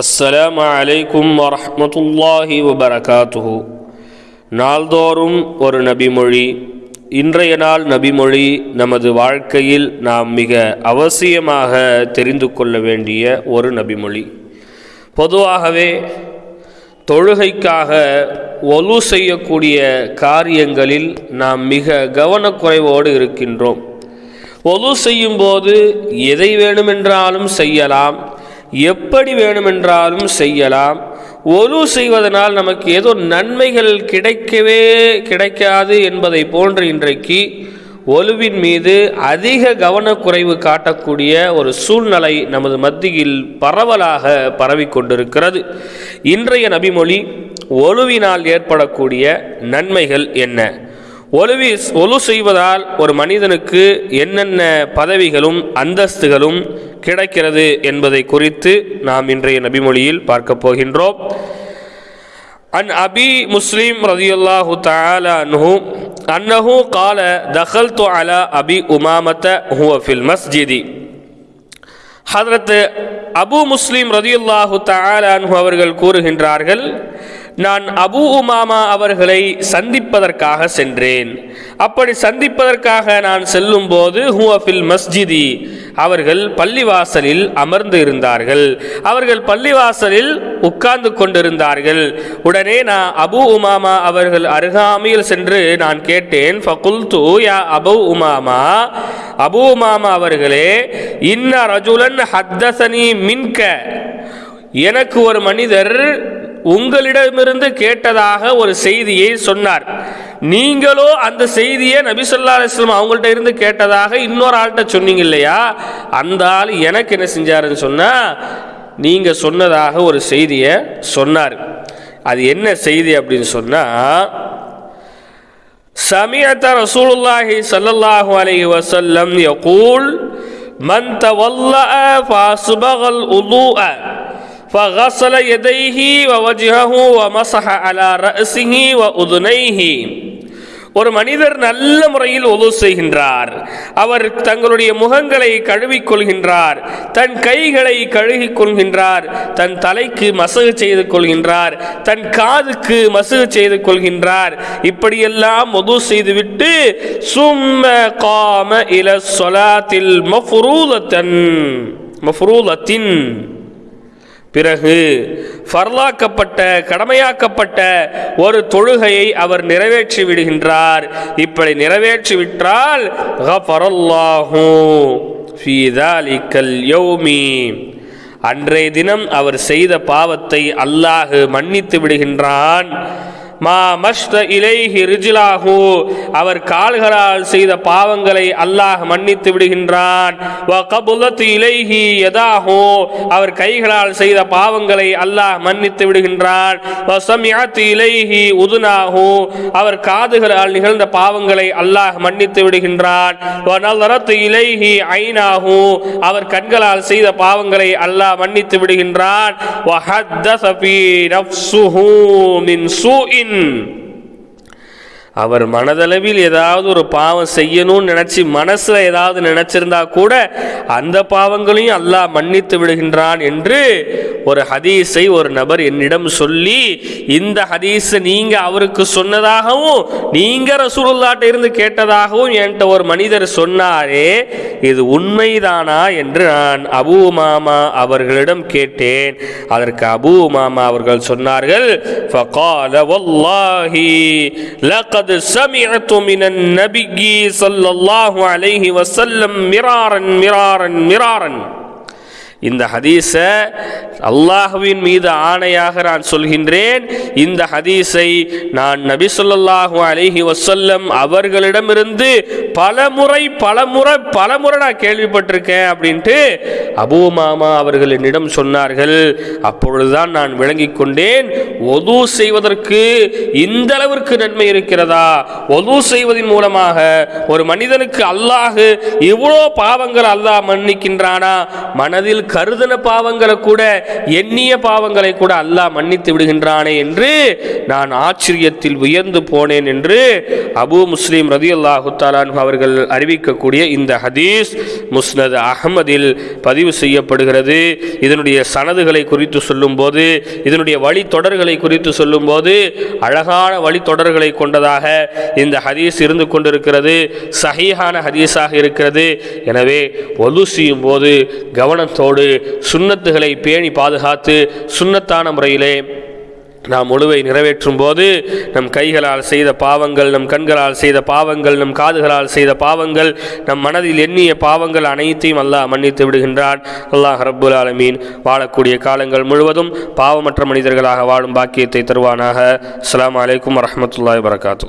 அஸ்ஸலாம் அலைக்கும் வரமத்துல்லாஹி வபரகாத்துஹு நாள்தோறும் ஒரு நபிமொழி இன்றைய நாள் நபிமொழி நமது வாழ்க்கையில் நாம் மிக அவசியமாக தெரிந்து கொள்ள வேண்டிய ஒரு நபிமொழி. பொதுவாகவே தொழுகைக்காக ஒலு செய்யக்கூடிய காரியங்களில் நாம் மிக கவனக்குறைவோடு இருக்கின்றோம். ஒலு செய்யும்போது எதை வேணுமென்றாலும் செய்யலாம் எப்படி வேணுமென்றாலும் செய்யலாம். ஒலு செய்வதனால் நமக்கு ஏதோ நன்மைகள் கிடைக்கவே கிடைக்காது என்பதை போன்று இன்றைக்கு ஒலுவின் மீது அதிக கவனக்குறைவு காட்டக்கூடிய ஒரு சூழ்நிலை நமது மத்தியில் பரவலாக பரவிக்கொண்டிருக்கிறது இன்றைய நபிமொழி ஒலுவினால் ஏற்படக்கூடிய நன்மைகள் என்ன? ஒலுவி ஒலு செய்வதால் ஒரு மனிதனுக்கு என்னென்ன பதவிகளும் அந்தஸ்துகளும் கிடைக்கிறது என்பதை குறித்து நாம் இன்றைய நபிமொழியில் பார்க்க போகின்றோம். அன் அபி முஸ்லீம் ரதியுல்லாஹு தஆலா அன்ஹு அன்னஹு கால தஹல் தகல்து அலா அபி உமாமத்த ஹுவ ஃபில் மஸ்ஜிதி. ஹதரத் அபு முஸ்லீம் ரதியுல்லாஹு தஆலா அன்ஹு அவர்கள் கூறுகின்றார்கள் நான் அபு உமாமா அவர்களை சந்திப்பதற்காக சென்றேன். அப்படி சந்திப்பதற்காக நான் செல்லும் போது ஹூஃபில் மஸ்ஜிதி அவர்கள் பள்ளிவாசலில் அமர்ந்து இருந்தார்கள். அவர்கள் பள்ளிவாசலில் உட்கார்ந்து கொண்டிருந்தார்கள். உடனே நான் அபு உமாமா அவர்கள் அருகாமையில் சென்று நான் கேட்டேன் ஃபகுல்து யா அபு உமாமா? அபு உமாமா அவர்களே இன்ன ரஜுலன் ஹத்தசனி மின்க. எனக்கு ஒரு மனிதர் உங்களிடமிருந்து கேட்டதாக ஒரு செய்தியை சொன்னார். நீங்களோ அந்த செய்தியை நபி சொல்லா அலிஸ்லாம் அவங்கள்ட்ட இருந்து கேட்டதாக இன்னொரு ஆள்கிட்ட சொன்னீங்க இல்லையா அந்த ஆள் எனக்கு என்ன செஞ்சாருன்னு சொன்னால் நீங்கள் சொன்னதாக ஒரு செய்தியை சொன்னார். அது என்ன செய்தி அப்படின்னு சொன்னால் சமியத்த ரசூலுல்லாஹி சல்லல்லாஹு அலைஹி வசல்லம் யகூல் மன் தவல்லா ஃபாசுபகல் உலூஅ فغسل يديه ووجهه ومسح على رأسه وأذنيه ஒரு மனிதர் நல்ல முறையில் ஒது செய்கின்றார் அவர் தங்களுடைய முகங்களை கழுவிக் கொள்கின்றார் தன் கைகளை கழுகிக் கொள்கின்றார் தன் தலைக்கு மசகு செய்து கொள்கின்றார் தன் காதுக்கு மசகு செய்து கொள்கின்றார் இப்படியெல்லாம் ஒது செய்துவிட்டு சும்ம காம இல சொலாத்தில் மஃபுரூலத்தன் மஃபுரூலத்தின் பிறகு ஃபர்லாக்கப்பட்ட கடமையாக்கப்பட்ட ஒரு தொழுகையை அவர் நிறைவேற்றி விடுகின்றார். இப்படி நிறைவேற்றி விட்டால் அன்றைய தினம் அவர் செய்த பாவத்தை அல்லாஹ் மன்னித்து விடுகின்றான். மா மஷ்த இலைஹி ரிஜிலாஹு. அவர் கால்களால் செய்த பாவங்களை அல்லாஹ் மன்னித்து விடுகின்றான். வ இலைஹி யதாஹு. அவர் கைகளால் செய்த பாவங்களை அல்லாஹ் மன்னித்து விடுகின்றான். வ இலைஹி உதுனாஹு. அவர் காதுகளால் நிகழ்ந்த பாவங்களை அல்லாஹ் மன்னித்து விடுகின்றான். வ இலைஹி ஐனாஹு. அவர் கண்களால் செய்த பாவங்களை அல்லாஹ் மன்னித்து விடுகின்றான். in அவர் மனதளவில் ஏதாவது ஒரு பாவம் செய்யணும்னு நினச்சி மனசில் ஏதாவது நினச்சிருந்தா கூட அந்த பாவங்களையும் அல்லாஹ் மன்னித்து விடுகின்றான் என்று ஒரு ஹதீஸை ஒரு நபர் என்னிடம் சொல்லி இந்த ஹதீஸை நீங்கள் அவருக்கு சொன்னதாகவும் நீங்கள் ரசூலுல்லாட்ட இருந்து கேட்டதாகவும் என்கிட்ட ஒரு மனிதர் சொன்னாரே இது உண்மைதானா என்று நான் அபு மாமா அவர்களிடம் கேட்டேன். அதற்கு அபு மாமா அவர்கள் சொன்னார்கள் ஃபகால வல்லாஹி லகத் لقد سمعت من النبي صلى الله عليه وسلم مرارا مرارا مرارا இந்த ஹதீஸை அல்லாஹுவின் மீது ஆணையாக நான் சொல்கின்றேன். இந்த ஹதீஸை நான் நபி சொல்லாஹு அலிஹி வசல்லம் அவர்களிடமிருந்து பல முறை பல முறை பல முறை நான் கேள்விப்பட்டிருக்கேன் அப்படின்ட்டு அபூ மாமா அவர்கள் என்னிடம் சொன்னார்கள். அப்பொழுதுதான் நான் விளங்கிக் கொண்டேன். ஒது செய்வதற்கு இந்த அளவிற்கு நன்மை இருக்கிறதா? ஒது செய்வதன் மூலமாக ஒரு மனிதனுக்கு அல்லாஹு இவ்வளோ பாவங்கள் அல்லாஹ் மன்னிக்கின்றானா? மனதில் கருதன பாவங்களை கூட எண்ணிய பாவங்களை கூட அல்லாஹ் மன்னித்து விடுகின்றானே என்று நான் ஆச்சரியத்தில் உயர்ந்து போனேன் என்று அபு முஸ்லீம் ரதி அல்லாஹு அவர்கள் அறிவிக்கக்கூடிய இந்த ஹதீஸ் முஸ்னத் அகமதில் பதிவு செய்யப்படுகிறது. இதனுடைய சனதுகளை குறித்து சொல்லும்போது இதனுடைய வழித்தொடர்களை குறித்து சொல்லும்போது அழகான வழித்தொடர்களை கொண்டதாக இந்த ஹதீஸ் இருந்து கொண்டிருக்கிறது. சஹீஹான ஹதீஸாக இருக்கிறது. எனவே ஒலு செய்யும் போது கவனத்தோடு சுண்ணத்துகளை பேணி பாதுகாத்து சுண்ணத்தான முறையிலே நாம் ஒழுவை நிறைவேற்றும் போது நம் கைகளால் செய்த பாவங்கள் நம் கண்களால் செய்த பாவங்கள் நம் காதுகளால் செய்த பாவங்கள் நம் மனதில் எண்ணிய பாவங்கள் அனைத்தையும் அல்லாஹ் மன்னித்து விடுகின்றான். அல்லாஹ் ரப்புல் ஆலமீன். வாழக்கூடிய காலங்கள் முழுவதும் பாவமற்ற மனிதர்களாக வாழும் பாக்கியத்தை தருவானாக. அஸ்லாம் அலைக்கும் வரமத்துல்லாய் வரகாத்து